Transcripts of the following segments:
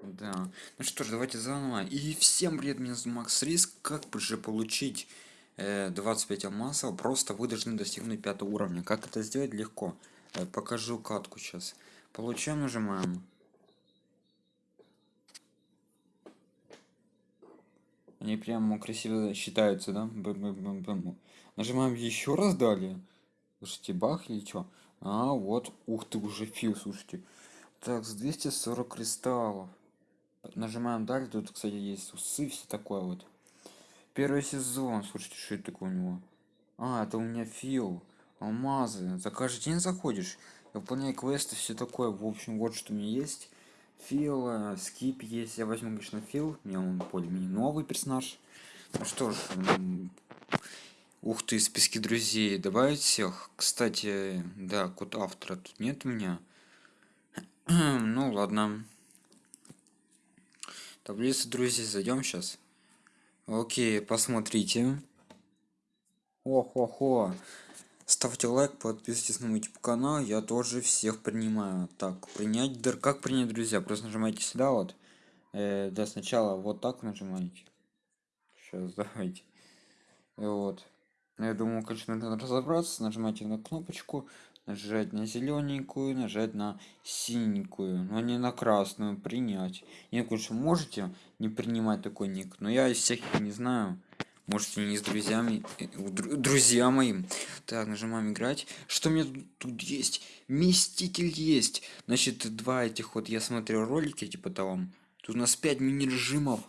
Да. Ну что ж, давайте заново. И всем привет, меня зовут Макс Риск. Как же получить э, 25 алмазов? Просто вы должны достигнуть пятого уровня. Как это сделать? Легко. Э, покажу катку сейчас. Получаем, нажимаем. Они прямо красиво считаются, да? Бэм-бэм-бэм-бэм. Нажимаем еще раз далее. Слушайте, баг или что? А, вот. Ух ты, уже фил, слушайте. Так, с 240 кристаллов. Нажимаем далее. Тут, кстати, есть усы, все такое вот. Первый сезон. Слушайте, что это такое у него? А, это у меня фил. Алмазы. За каждый день заходишь. Я выполняю квесты, все такое. В общем, вот что у меня есть. Фил, э, скип есть. Я возьму, конечно, фил. Мне он более-менее новый персонаж. Ну что ж, ух ты, списки друзей. Добавить всех. Кстати, да, код автора тут нет у меня. ну ладно. Таблица друзей зайдем сейчас. Окей, посмотрите. Ох-охо. Ставьте лайк, подписывайтесь на мой YouTube канал, я тоже всех принимаю. Так, принять, как принять друзья? Просто нажимаете сюда вот. Э, да, сначала вот так нажимаете. Сейчас, давайте. И вот. Я думаю, конечно, надо разобраться. Нажимайте на кнопочку, нажать на зелененькую, нажать на синенькую, но не на красную, принять. Не, конечно, можете не принимать такой ник, но я из всех не знаю. Можете не с друзьями, э, друзья моим. Так, нажимаем играть. Что мне тут есть? Мститель есть. Значит, два этих вот, я смотрел ролики, типа того. Тут у нас 5 мини-режимов.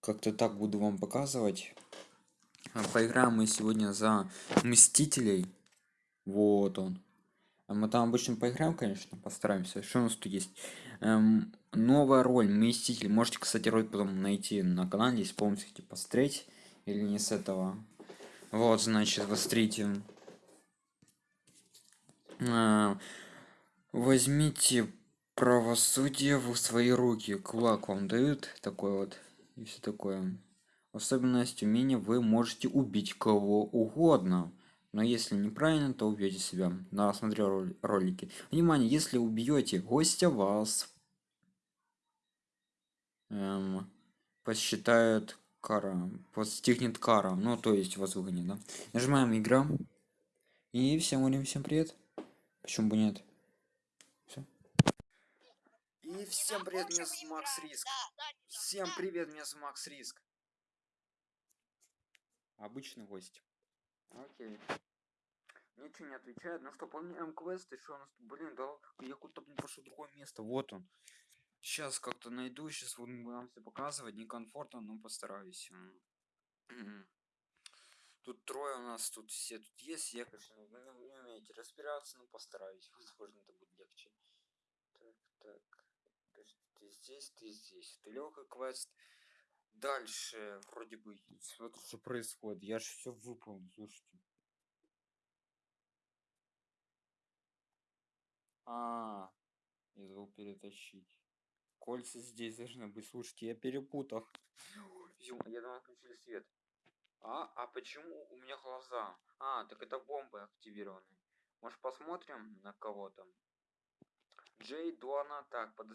Как-то так буду вам показывать. А, поиграем мы сегодня за Мстителей. Вот он. А мы там обычно поиграем, конечно, постараемся. Что у нас тут есть? Эм, новая роль, Мститель. Можете, кстати, роль потом найти на канале, если помните, посмотреть. Или не с этого. Вот, значит, посмотрите. Э, возьмите правосудие в свои руки. Кулак вам дают такой вот. И все такое. Особенность умения вы можете убить кого угодно но если неправильно то убьете себя на смотрел ролики. Внимание если убьете гостя вас эм, посчитают кара постигнет кара ну то есть вас выгонит да? нажимаем игра. И всем говорим всем привет. Почему бы нет? И всем привет меня зовут макс риск. Всем привет меня зовут макс риск. Обычный гость окей. Ничего не отвечает. Ну что помним квест еще у нас блин да я куда-то пошел другое место. Вот он. Сейчас как-то найду сейчас буду вам все показывать. Некомфортно но постараюсь. Тут трое у нас тут все тут есть. Я конечно не, не умеете разбираться но постараюсь. Возможно это будет легче. Так так. Ты здесь ты здесь. Ты легкий квест дальше вроде бы смотрю что происходит. Я же все выполнил слушайте. А я забыл перетащить. Кольца здесь должны быть. Слушайте я перепутал. Я думал включили свет. А а почему у меня глаза? А так это бомбы активированы может посмотрим на кого там? Джей дона так под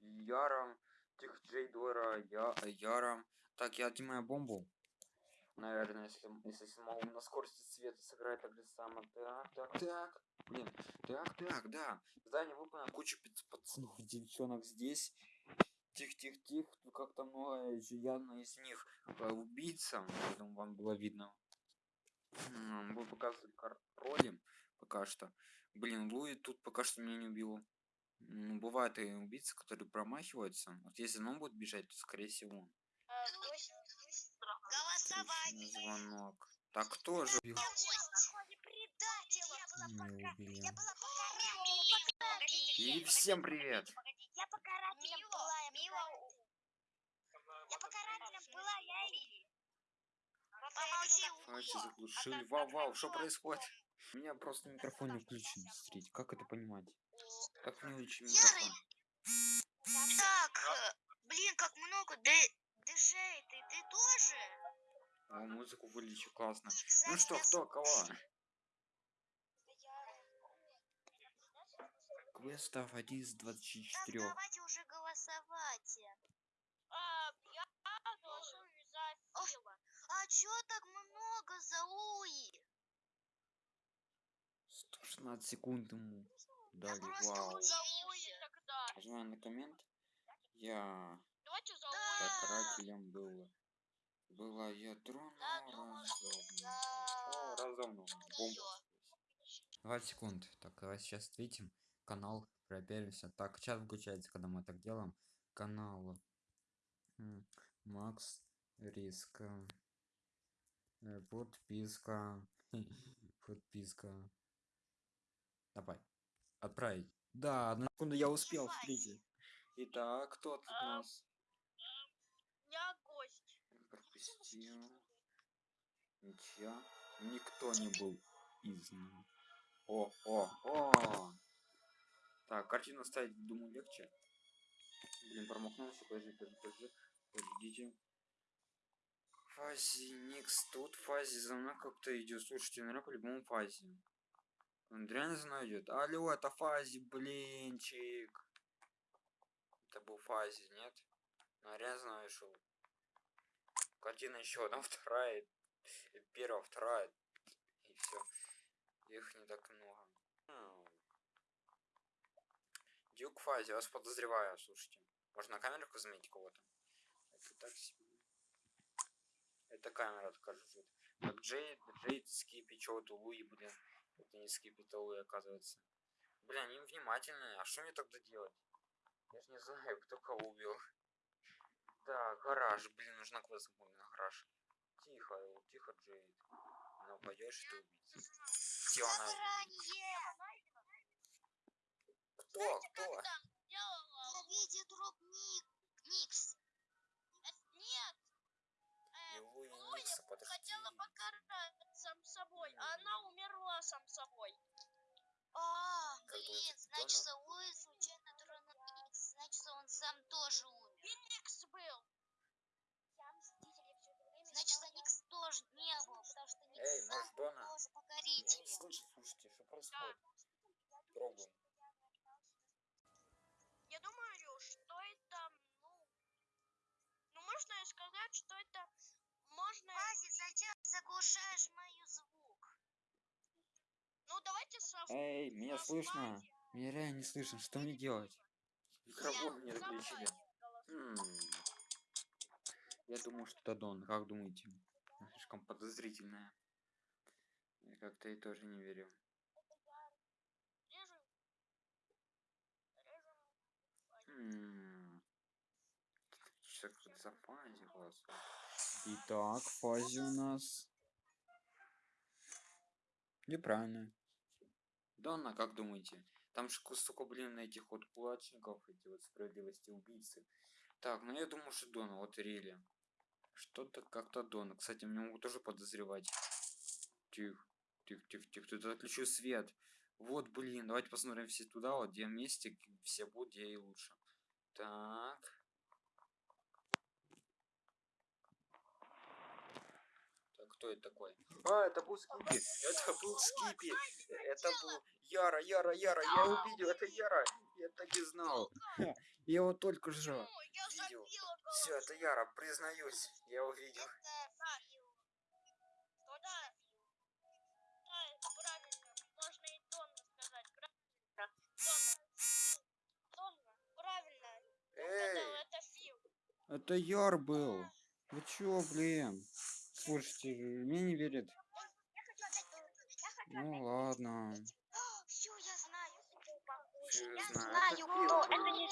яром Тих Джей Дора, я, Яра. Так, я отнимаю бомбу. Наверное, если, если смогу на скорости света сыграть так же само. Так, так, так. Блин, так, так, да. Задание выполнено. Куча пацанов, девчонок здесь. Тих, тих, тих. Тут как-то много явно из них убийца. Поэтому вам было видно. Вы показывали роли пока что. Блин, Луи тут пока что меня не убил. Ну, бывают и убийцы, которые промахиваются. Вот если он будет бежать, то скорее всего. Голосование. Звонок. Так кто же убил? И всем привет. Я покарателем была, я покарателем была, я и... Давайте заглушили. Вау, вау, что происходит? У меня просто микрофон не включен. Смотрите, как это понимать? Как мне лучше микрофон? Так, э, блин, как много. Диджей, ты, ты тоже? О, музыку вылечу, классно. Ну что, кто, кого? квестов один из Так 24. давайте уже голосовать. А, я голосую за. Фила. А чё так много за Луи? 116 секунд ему дали. просто Вау. Нажимаю на коммент. Я Давайте Да. Карателем был. Была я тронула Я думаю, что разумно. за- О, разумно. Бомба. Её. 20 секунд. Так, давай сейчас ответим. Канал проверимся. Так, чат выключается, когда мы так делаем. Канал. Макс Риска. Э, Подписка. Подписка. Давай. Отправить. Да, одну секунду я успел, смотрите. Итак, кто тут у А, нас? Я гость. Пропустил. Ничья. Никто не был изгнан. О, о, о! Так, картину ставить, думаю, легче. Блин, промахнулся, подожди, подожди, подожди. Подождите. Фази, Никс тут, Фази за мной как-то идет. Слушайте, наверное, по-любому Фази. Он реально идет. Алло, это Фази, блинчик. Это был Фази, нет? Ну, реально знаю, шел. Картина еще одна, вторая, первая, вторая, и все. Их не так много. Дюк Фази, вас подозреваю, слушайте. Можно на камерку заметить кого-то? Это так себе. Это камера. Так, Джейд, Джейд, Скипи, чё то Луи, блин. Скипи, это Луи, оказывается. Бля, они внимательные. А что мне тогда делать? Я ж не знаю, кто кого убил. Так, гараж, блин, нужна квест на гараж. Тихо, тихо, Джейд. Пойдешь ты убийца. Где она? Заранее. Кто? Кто? видел дроп Ник. Никс. Никса, подожди. хотела покарать сам собой, а она умерла сам собой. А, блин, значит? Луи случайно тронул Никс. Значит, он сам тоже умер. Феникс был. Значит, Никс тоже не был, потому что Никс Эй, сам может, Дона? тоже Я покоритель. не слышу, слушайте, что происходит? Пробуем. Я думаю, что это, ну... Ну, можно и сказать, что это... Можно... Фази, зачем заглушаешь мою звук? Ну, давайте сразу... Эй, меня слышно? Меня реально не слышно. Что мне делать? Микрофон мне отключили. М. Я думаю, что это Дон. Как думаете? Слишком подозрительная. Я как-то и тоже не верю. Режем. Режем. М. Что как за фази голосует? Итак, фази у нас. Неправильно. Донна, как думаете? Там же столько, блин, этих вот кулачников, эти вот справедливости убийцы. Так, ну я думаю, что Дона, вот Рели. Что-то как-то Дона. Кстати, меня могут тоже подозревать. Тихо, тихо, тихо, тихо. Тут отключу свет. Вот, блин, давайте посмотрим все туда, вот где вместе все будут, где и лучше. Так. Так, кто это такой? А, это был Скипи. Это был Скипи. Это был Яра, Яра, Яра. Я увидел, это Яра. Я так и знал. Я его только я видел. Все, это Яра, признаюсь. Я увидел. Эй, это Яр был. Вы чё, блин? Слушайте, мне не верят. Я хочу отдать Дрону. Я хочу Ну ладно. Все, я знаю. Всё Я знаю. кто. Это не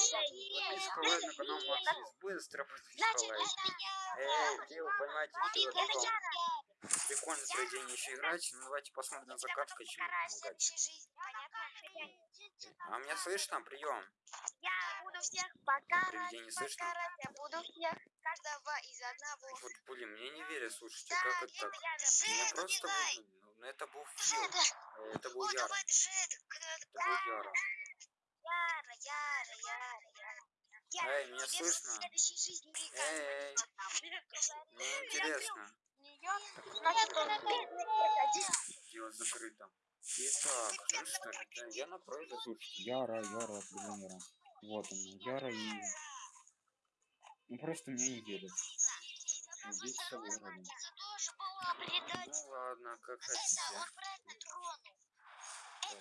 Максис. Быстро Значит, это я. Эй, Это это я. Прикольно проведение еще играть. Ну давайте посмотрим жизни, понятно? А меня слышно? Прием. Я буду всех покарать, Привидение слышно? я буду всех, каждого из одного. Вот, блин, мне не верят, слушайте, Да, как это это так? Меня Джет, просто убегай. выгнали. Ну, это был Фил. Э, Это был Яра. Это был Яра. Яра, Яра, Яра, Яра. Яра, Эй, меня тебе слышно? Эй, мне интересно. Он. Дело закрыто. Итак, ну что я напротив, слушайте, Яра, Яра, определенно. Вот она, Яра и... Ну просто мне не. Маркиза тоже была предатель. Ну ладно, как хотите.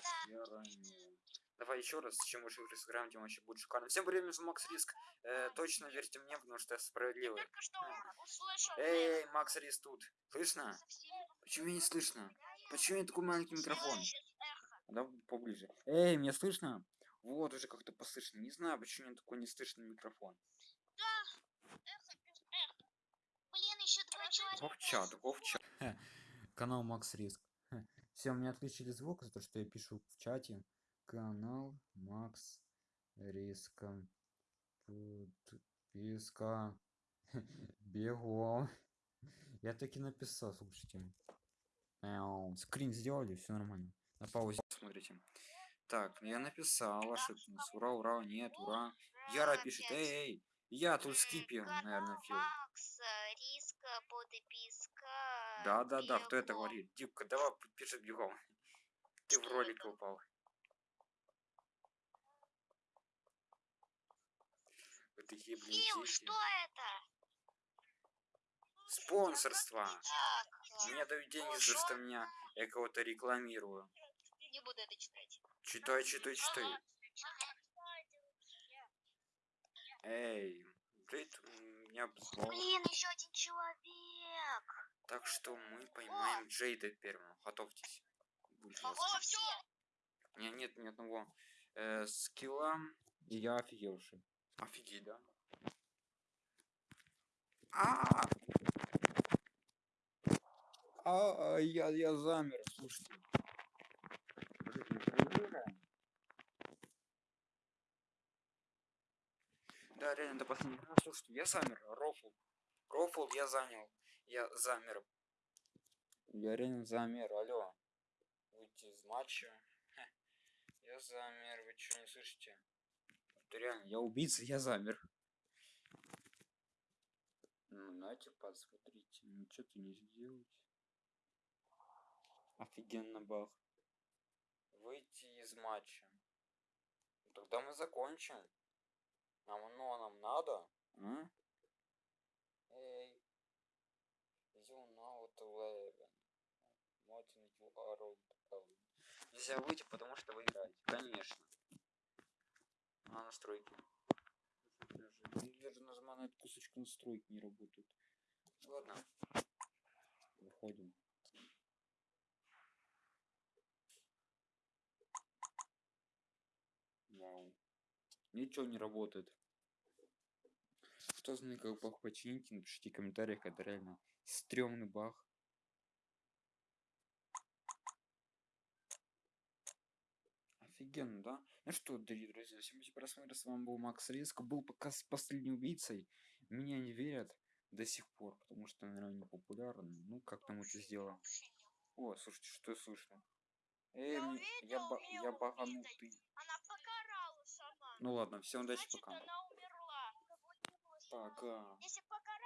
Так, не. Давай еще раз, чем больше игры сыграем, тем вообще будет шикарно. Всем привет, меня зовут Макс Риск. Э, точно верьте мне, потому что я справедливый. Услышал. Эй, Макс Риск тут. Слышно? Почему меня не слышно? Почему я такой маленький микрофон? Эхо. Да поближе. Эй, меня слышно? Вот, уже как-то послышно. Не знаю, почему у меня такой неслышный микрофон. Эхо без эхо. Блин, еще два человека. Вовчат, вовчат. Канал Макс Риск. Все, у меня отключили звук за то, что я пишу в чате. Канал Макс Риска. Подписка. Бегом. Я таки написал, слушайте. Скрин сделали, все нормально. На паузе смотрите. Так, я написал, что это у нас? Ура, ура, нет, ура. Яра пишет, эй, эй, я тут скипер, наверное, фил. Риска, подписка. Да, да, да, кто это говорит? Дипка, давай пишет бегом. Ты в ролик упал. Вы такие, блин, Фил, что это? Спонсорство. Мне дают деньги за то, что меня я кого-то рекламирую. не буду это читать. Читай, читай, читай. Эй, блин, меня. Блин, еще один человек. Так что мы поймаем Джейда первым. Готовьтесь. Будет все. Меня нет ни одного э, скилла, и я офигевший. Офигеть, да? А! А, я, я замер, слушайте. Да, реально, до последнего. Ну, слушайте, я замер, рофл. Рофл я занял. Я замер. Я реально замер, алло. Выйти из матча. Ха. Я замер, вы что не слышите? Это реально, я убийца, я замер. Ну, знаете, посмотрите, ничего ты не сделать. Офигенно баг. Выйти из матча. Ну, Тогда мы закончим. Нам оно нам надо? А? Эй. You know what Elven. Нельзя выйти, потому что вы играете. Конечно. А настройки. Даже, даже нажимаю на эту кусочку настройки не работают. Ладно. Выходим. Вау. Ничего не работает. Кто знает, как баг починить, напишите в комментариях, это реально стрёмный баг. Офигенно, да? Ну что, дорогие друзья, всем спасибо просмотр, с вами был Макс Риск, был пока с последним убийцей. Меня не верят до сих пор, потому что, наверное, не популярен. Ну, как там это сделал? О, слушайте, что слышно? Эй, Я я, увидел ба- её я убитой. баганутый. Она покарала сама. Ну ладно, всем удачи, Значит, пока. она умерла. Пока. Если покарала